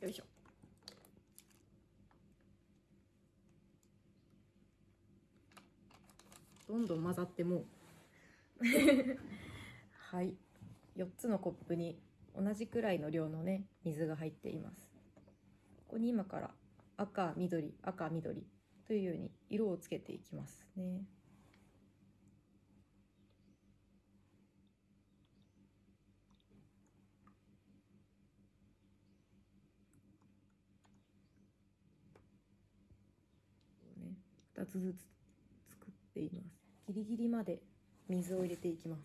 よいしょ。どんどん混ざってもう。はい。4つのコップに同じくらいの量のね水が入っています。ここに今から赤緑赤緑というように色をつけていきますねね2つずつ作っています。ギリギリまで水を入れていきます。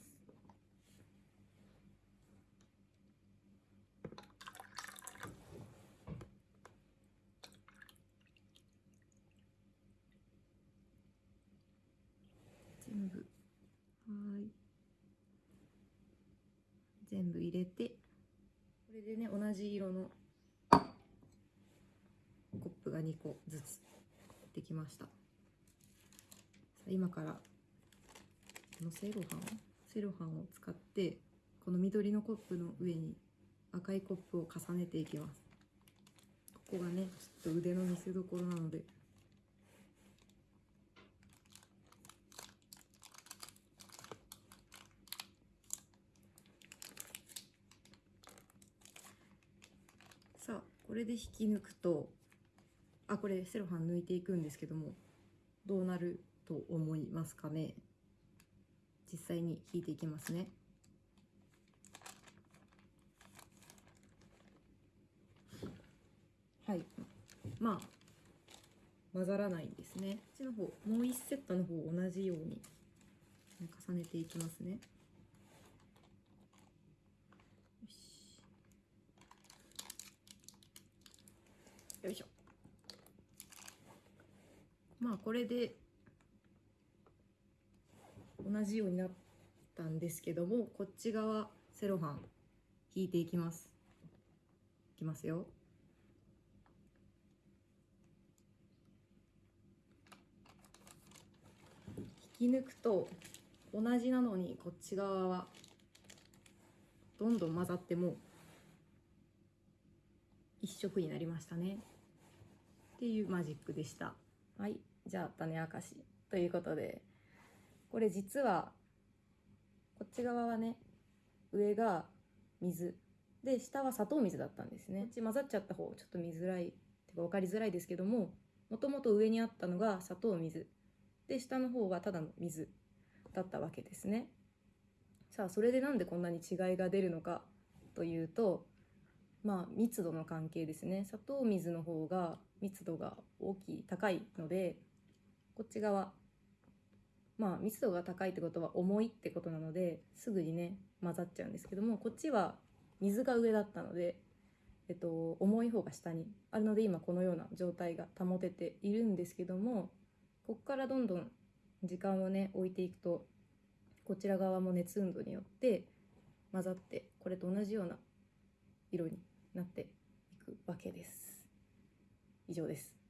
全部。はい。全部入れて。これでね同じ色のコップが2個ずつできました。今からこのセロハンセロハンを使ってこの緑のコップの上に赤いコップを重ねていきます。ここがねちょっと腕の見せ所なので。さあこれで引き抜くとあこれセロハン抜いていくんですけどもどうなると思いますかね。実際に引いていきますね。はい。まあ混ざらないんですね。こっちの方もう1セットの方同じように重ねていきますね。よしよいしょ。まあこれで同じようになったんですけどもこっち側セロハン引いていきます。いきますよ。引き抜くと同じなのにこっち側はどんどん混ざっても一色になりましたね。っていうマジックでした。はい。じゃあ種明かしということで。これ実はこっち側はね上が水。で下は砂糖水だったんですね。こっち混ざっちゃった方ちょっと見づらいてか分かりづらいですけどももともと上にあったのが砂糖水。で下の方はただの水だったわけですね。さあそれでなんでこんなに違いが出るのかというとまあ密度の関係ですね。砂糖水の方が密度が大きい高いのでこっち側まあ密度が高いってことは重いってことなのですぐにね混ざっちゃうんですけどもこっちは水が上だったので、えっと、重い方が下にあるので今このような状態が保てているんですけどもこっからどんどん時間をね置いていくとこちら側も熱運動によって混ざってこれと同じような色になっていくわけです。以上です。